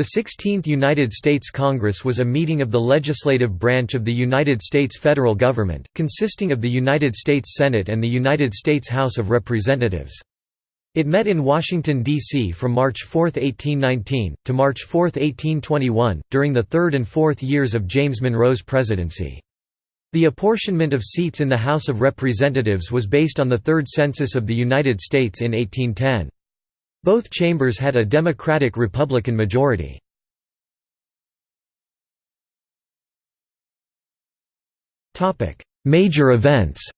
The 16th United States Congress was a meeting of the legislative branch of the United States federal government, consisting of the United States Senate and the United States House of Representatives. It met in Washington, D.C. from March 4, 1819, to March 4, 1821, during the third and fourth years of James Monroe's presidency. The apportionment of seats in the House of Representatives was based on the Third Census of the United States in 1810. Both chambers had a Democratic-Republican majority. Major events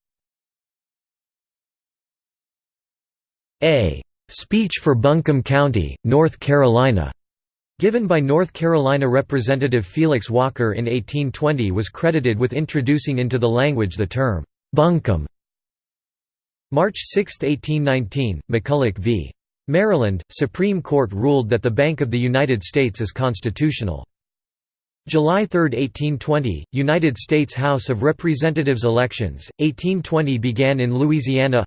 A speech for Buncombe County, North Carolina, given by North Carolina Representative Felix Walker in 1820 was credited with introducing into the language the term, Buncombe. March 6, 1819, McCulloch v. Maryland, Supreme Court ruled that the Bank of the United States is constitutional. July 3, 1820, United States House of Representatives elections, 1820 began in Louisiana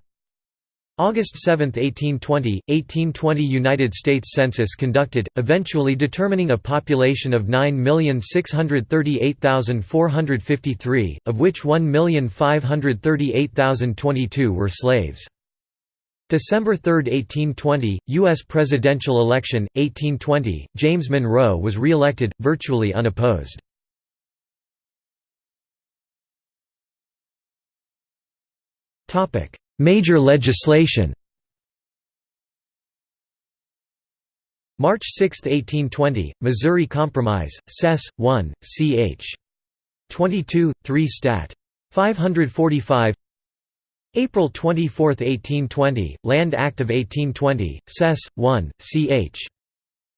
August 7, 1820, 1820 United States Census conducted, eventually determining a population of 9,638,453, of which 1,538,022 were slaves. December 3, 1820, U.S. presidential election, 1820, James Monroe was re-elected, virtually unopposed. Major legislation March 6, 1820, Missouri Compromise, Sess. 1, ch. 22, 3 Stat. 545 April 24, 1820, Land Act of 1820, Sess. 1, ch.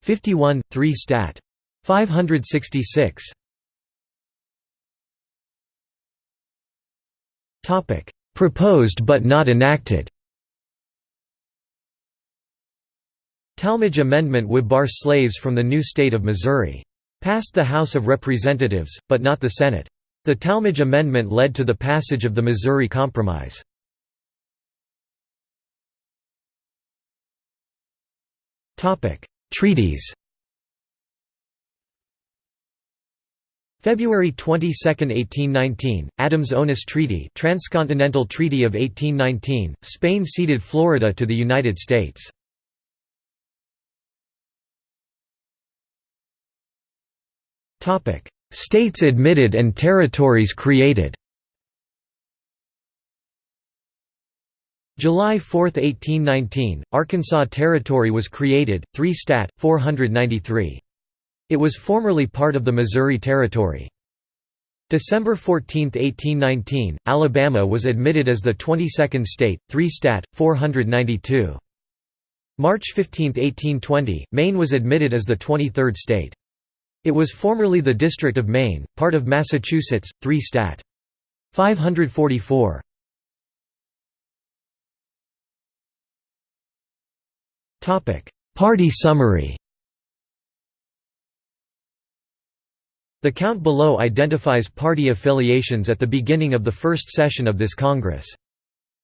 51, 3 Stat. 566 Proposed but not enacted Tallmadge Amendment would bar slaves from the new state of Missouri. Passed the House of Representatives, but not the Senate. The Tallmadge Amendment led to the passage of the Missouri Compromise. Treaties February 22, 1819, Adams-Onis Treaty Transcontinental Treaty of 1819, Spain ceded Florida to the United States. States admitted and territories created July 4, 1819, Arkansas Territory was created, 3 Stat. 493. It was formerly part of the Missouri Territory. December 14, 1819, Alabama was admitted as the 22nd state, 3 Stat. 492. March 15, 1820, Maine was admitted as the 23rd state. It was formerly the District of Maine, part of Massachusetts, 3 Stat. 544. Party summary The count below identifies party affiliations at the beginning of the first session of this Congress.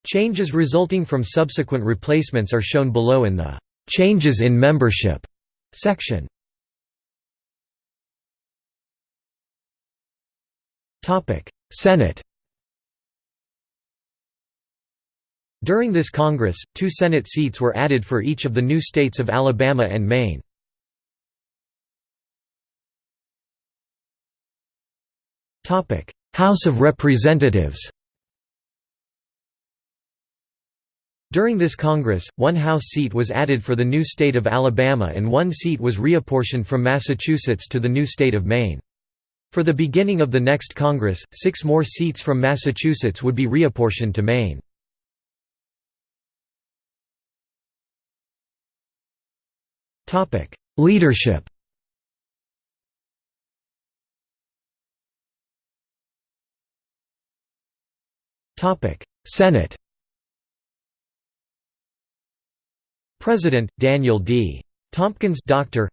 Changes resulting from subsequent replacements are shown below in the "'Changes in Membership' section. Senate During this Congress, two Senate seats were added for each of the new states of Alabama and Maine. House of Representatives During this Congress, one House seat was added for the new state of Alabama and one seat was reapportioned from Massachusetts to the new state of Maine. For the beginning of the next Congress, six more seats from Massachusetts would be reapportioned to Maine. Leadership. Senate. President Daniel D. Tompkins Doctor.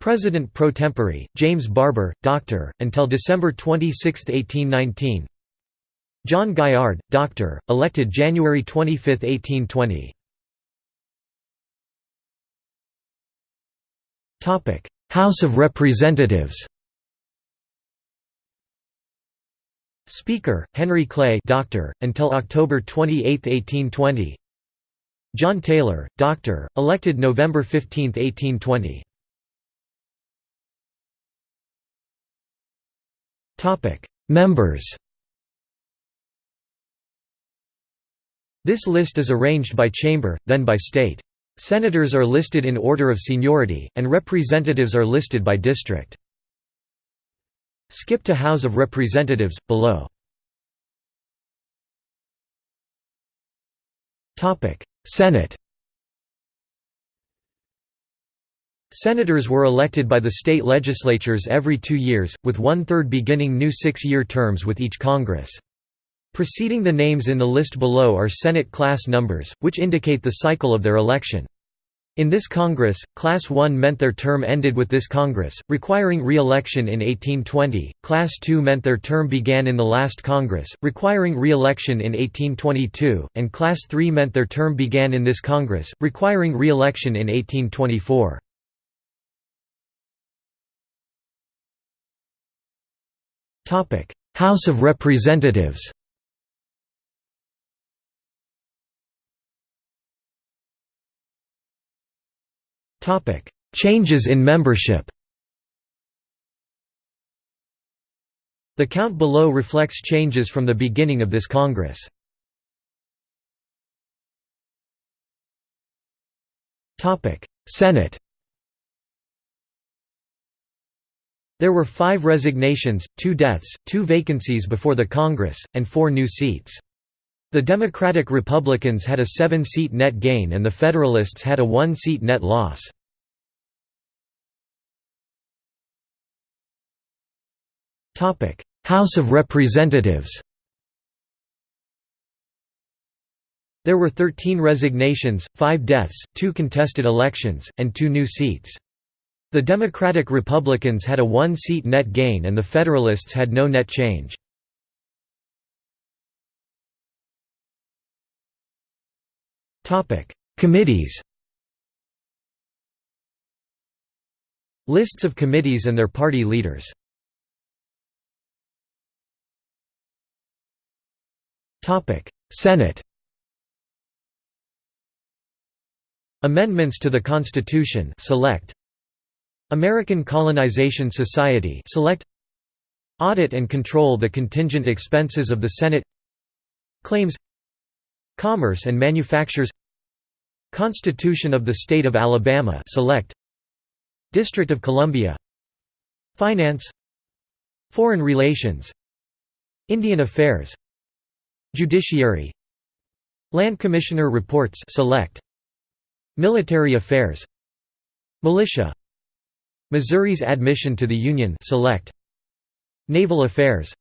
President pro tempore James Barbour Doctor until December 26, 1819 John Gaillard Doctor elected January 25, 1820 House of Representatives Speaker, Henry Clay doctor, until October 28, 1820 John Taylor, doctor, elected November 15, 1820 Members This list is arranged by chamber, then by state. Senators are listed in order of seniority, and representatives are listed by district. Skip to House of Representatives, below. Senate Senators were elected by the state legislatures every two years, with one-third beginning new six-year terms with each Congress. Preceding the names in the list below are Senate class numbers, which indicate the cycle of their election. In this Congress, Class 1 meant their term ended with this Congress, requiring re-election in 1820, Class 2 meant their term began in the last Congress, requiring re-election in 1822, and Class 3 meant their term began in this Congress, requiring re-election in 1824. House of Representatives Changes in membership The count below reflects changes from the beginning of this Congress. Senate There were five resignations, two deaths, two vacancies before the Congress, and four new seats. The Democratic Republicans had a seven-seat net gain and the Federalists had a one-seat net loss. House of Representatives There were 13 resignations, 5 deaths, 2 contested elections, and 2 new seats. The Democratic Republicans had a one-seat net gain and the Federalists had no net change. Committees Lists of committees and their party leaders Senate Amendments to the Constitution select American Colonization Society select Audit and control the contingent expenses of the Senate Claims Commerce and Manufactures Constitution of the State of Alabama select District of Columbia Finance Foreign Relations Indian Affairs Judiciary. Land Commissioner Reports Select. Military Affairs. Militia. Missouri's admission to the Union Select. Naval Affairs.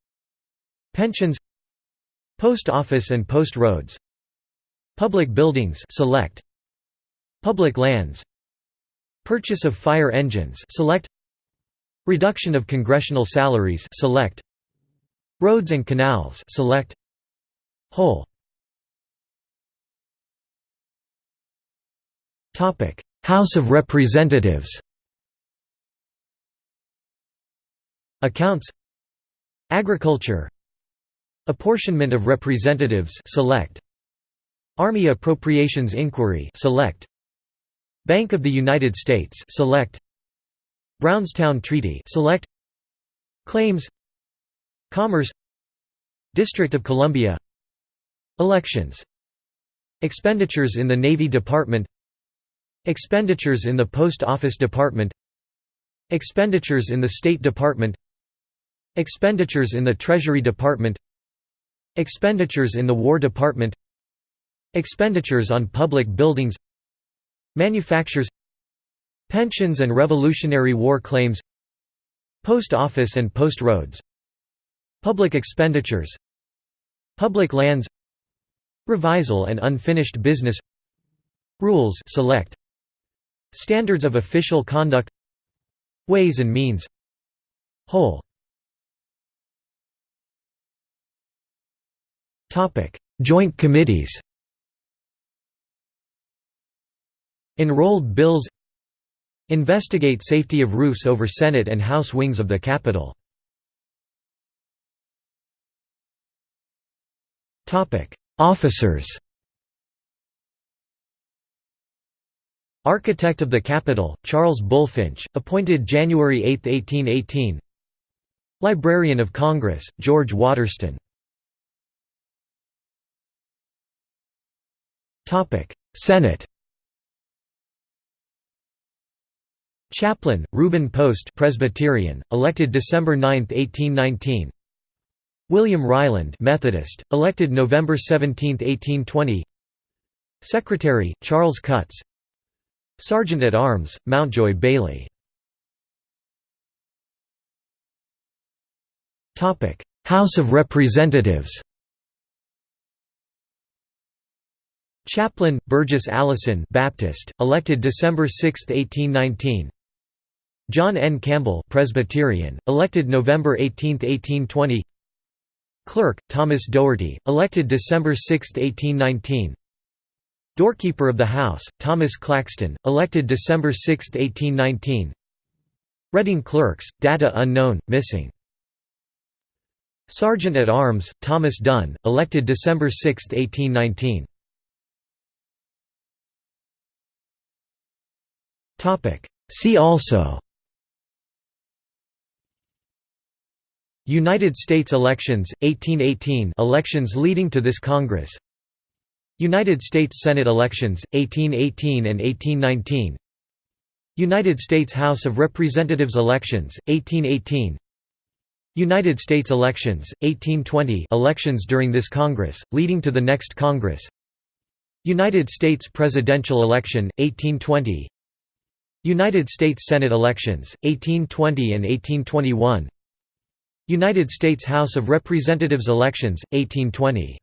Pensions. Post Office and Post Roads. Public Buildings Select. Public Lands. Purchase of fire engines Select. Reduction of congressional salaries Select. Roads and Canals Select Whole. House of Representatives. Accounts. Agriculture. Apportionment of Representatives Select. Army Appropriations Inquiry Select. Bank of the United States Select. Brownstown Treaty Select. Claims. Commerce. District of Columbia Elections. Expenditures in the Navy Department. Expenditures in the Post Office Department. Expenditures in the State Department. Expenditures in the Treasury Department. Expenditures in the War Department. Expenditures on public buildings. Manufactures. Pensions and Revolutionary War claims. Post Office and Post Roads. Public expenditures. Public lands Revisal and unfinished business. Rules select. Standards of official conduct. Ways and means. Whole. Joint committees. Enrolled bills. Investigate safety of roofs over Senate and House wings of the Capitol. Officers. Architect of the Capitol, Charles Bulfinch, appointed January 8, 1818 Librarian of Congress, George Waterston. Senate. Chaplain, Reuben Post Presbyterian, elected December 9, 1819 William Ryland Methodist, elected November 17, 1820 Secretary, Charles Cutts. Sergeant at Arms, Mountjoy Bailey. House of Representatives. Chaplain, Burgess Allison Baptist, elected December 6, 1819 John N. Campbell Presbyterian, elected November 18, 1820 Clerk, Thomas Dougherty, elected December 6, 1819 Doorkeeper of the House, Thomas Claxton, elected December 6, 1819 Reading Clerks, data unknown, missing. Sergeant at Arms, Thomas Dunn, elected December 6, 1819 See also United States elections, 1818 elections leading to this Congress. United States Senate elections, 1818 and 1819 United States House of Representatives elections, 1818 United States elections, 1820 elections during this Congress, leading to the next Congress. United States presidential election, 1820 United States Senate elections, 1820 and 1821 United States House of Representatives elections, 1820